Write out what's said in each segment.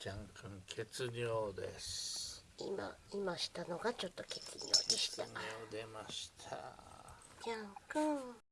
じゃんくん血尿です。今今したのがちょっと血尿でした。血尿出ました。じゃんくん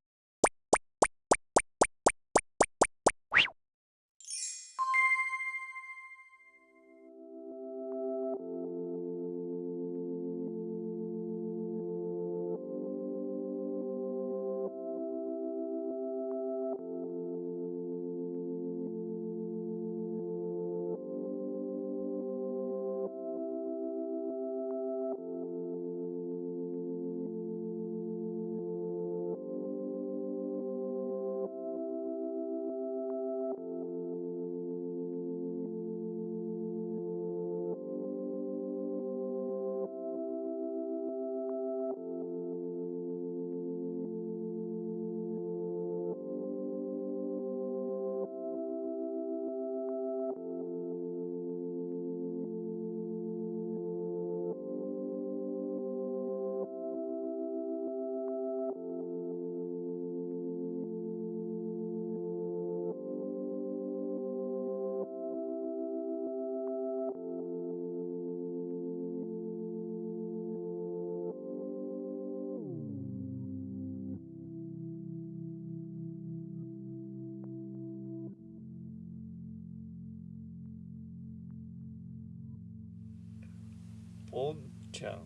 ポンちゃん。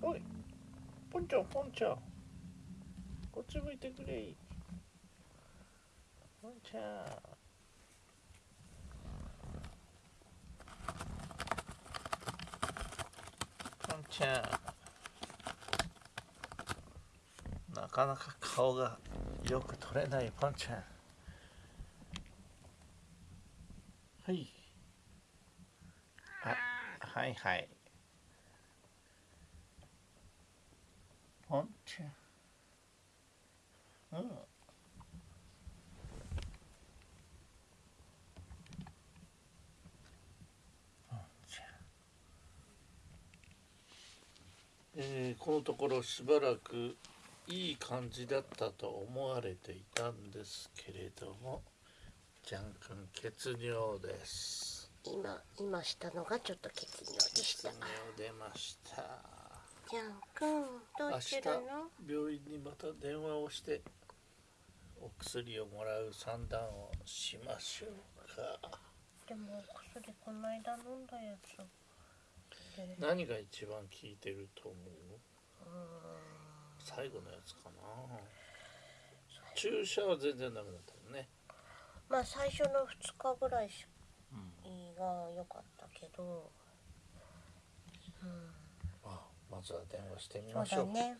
おいポンちゃんポンちゃん。こっち向いてくれ。ポンちゃん。ポンちゃん。なかなか顔がよく撮れないポンちゃん。はい。あはいはい。ポンちゃんうんポンちゃんえーこのところしばらくいい感じだったと思われていたんですけれどもジャン君血尿です。今今したのがちょっと血尿で血した。尿出ましたじゃんくんど明日うしてるの？病院にまた電話をしてお薬をもらう算段をしましょうか。でもお薬この間飲んだやつ。で何が一番効いてると思う？最後のやつかな。注射は全然ダメだったのね、まあ最初の2日ぐらいしうん、が良かったけどうん。あまずは電話してみましょう。だね。